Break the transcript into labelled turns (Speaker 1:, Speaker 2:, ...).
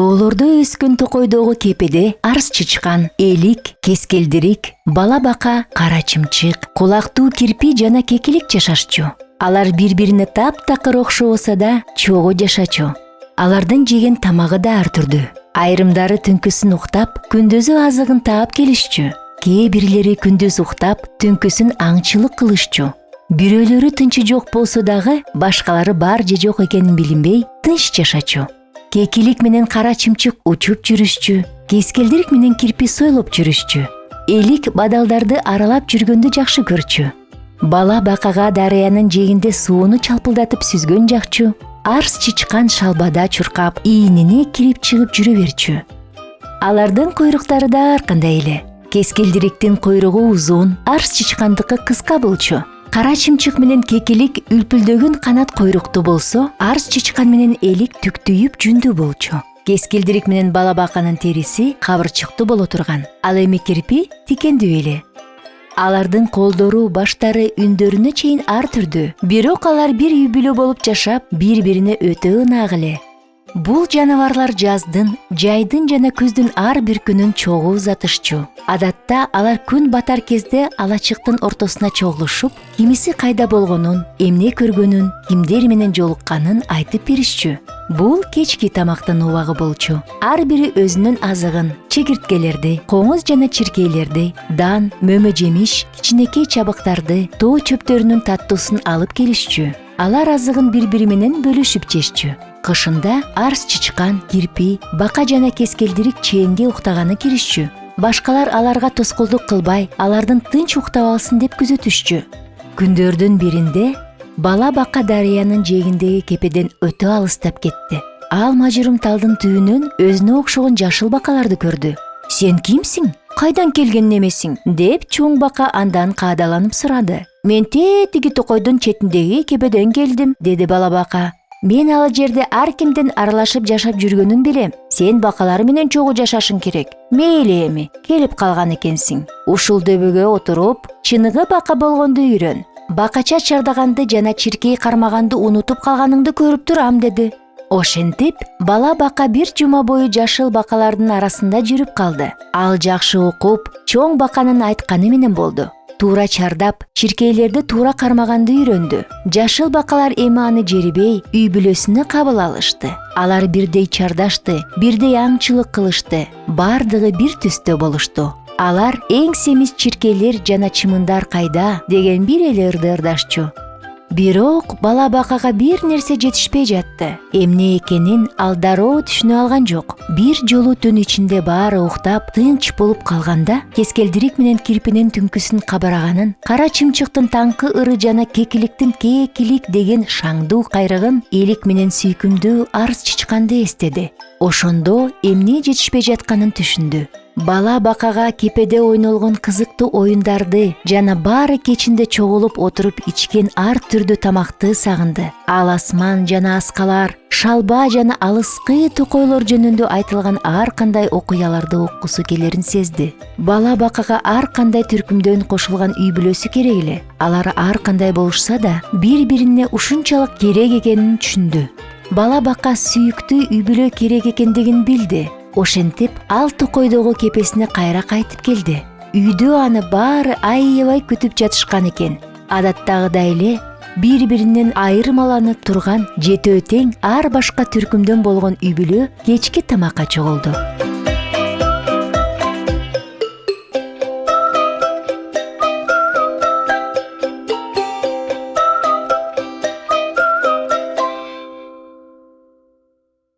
Speaker 1: тоолордо өскөн токойдогу кепеде арс чычкан элик кескелдирик бала бака кара чымчык кулактуу кирпи жана кекилик жашашчу. Алар бири бирине таптакыр окшобосо да чогуу жашачу. Алардын жеген тамагы да ар түрдүү айрымдары түнкүсүн уктап күндүзү азыгын таап келишчү кээ бирлери күндүз уктап түнкүсүн аңчылык кылышчу бирөөлөрү тынчы жок болсо дагы башкалары бар же жок экенин билинбей тынч жашачу. Кекилик менен кара чымчык учуп жүрүшчү кескелдирик менен кирпи сойлоп жүрүшчү элик бадалдарды аралап жүргөндү жакшы көрчү бала бакага дарыянын жээгинде сууну чалпылдатып сүзгөн жакчу арс чычкан шалбада чуркап ийинине кирип чыгып жүрө берчү алардын куйруктары да ар кандай эле кескелдириктин куйругу узун арс чычкандыкы кыска болчу кара чымчык менен кекилик үлпүлдөгөн канат куйруктуу болсо арс чычкан менен элик түктүйүп жүндүү болчу. Кескелдирик менен бала баканын териси кабырчыктуу боло турган. Ал эми кирпи тикендүү эле. Алардын колдору баштары үндөрүнө чейин ар түрдүү. Бирок алар бир үй бүлө болуп жашап бири бирине өтө ынак эле бул жаныбарлар жаздын жайдын жана күздүн ар бир күнүн чогуу узатышчу. Адатта алар күн батар кезде алачыктын ортосуна чогулушуп кимиси кайда болгонун эмне көргөнүн кимдер менен жолукканын айтып беришчү. Бул кечки тамактын убагы болчу. Ар бири өзүнүн азыгын чегирткелерди коңуз жана чиркейлерди дан мөмө жемиш кичинекей чабыктарды тоо чөптөрүнүн таттуусун алып келишчү. Алар азыгын бири бири менен бөлүшүп жешчү кышында арс чычкан кирпи бака жана кескелдирик чээнге уктаганы киришчү. Башкалар аларга тоскоолдук кылбай алардын тынч уктап алсын деп күзөтүшчү. Күндөрдүн биринде бала бака дарыянын жээгиндеги кепеден өтө алыстап кетти. Ал мажырым талдын түбүнөн өзүнө окшогон жашыл бакаларды көрдү. Сен кимсиң? Кайдан келген немесиң деп чоң бака андан каадаланып сурады. Мен тетиги токойдун четиндеги кепеден келдим деди бала бака мен ал жерде ар кимдин аралашып жашап жүргөнүн билем. Сен бакалар менен чогуу жашашың керек. Мейли эми келип калган экенсиң. Ушул дөбөгө отуруп чыныгы бака болгонду үйрөн. Бакача чардаганды жана чиркей кармаганды унутуп калганыңды көрүп турам деди. Ошентип бала бака бир жума бою жашыл бакалардын арасында жүрүп калды. Ал жакшы окуп чоң баканын айтканы менен болду туура чардап чиркейлерди туура кармаганды үйрөндү жашыл бакалар эми аны жерибей үй бүлөсүнө кабыл алышты. Алар бирдей чардашты бирдей аңчылык кылышты баардыгы бир түстө болушту алар эң семиз чиркейлер жана чымындар кайда деген бир эле ырды ырдашчу бирок бала бакага бир нерсе жетишпей жатты. Эмне экенин ал дароо түшүнө алган жок. Бир жолу түн ичинде баары уктап тынч болуп калганда кескелдирик менен кирпинин түнкүсүн кабараганын кара чымчыктын таңкы ыры жана кекиликтин кекилик деген шаңдуу кайрыгын элик менен сүйкүмдүү арс чычканды эстеди. Ошондо эмне жетишпей жатканын түшүндү. Бала бакага кепеде ойнолгон кызыктуу оюндарды жана баары кечинде чогулуп отуруп ичкен ар түрдүү тамакты сагынды ал асман жана аскалар шалба жана алыскы токойлор жөнүндө айтылган ар кандай окуяларды уккусу келерин сезди бала бакага ар кандай түркүмдөн кошулган үй бүлөсү керек эле алар ар кандай болушса да бири бирине ушунчалык керек экенин түшүндү бала бака сүйүктүү үй бүлө керек экендигин билди ошентип ал токойдогу кепесине кайра кайтып келди. Үйдө аны баары аябай күтүп жатышкан экен. Адаттагыдай эле бири биринен айырмаланып турган жетөө тең ар башка түркүмдөн болгон үй бүлө кечки тамакка чогулду.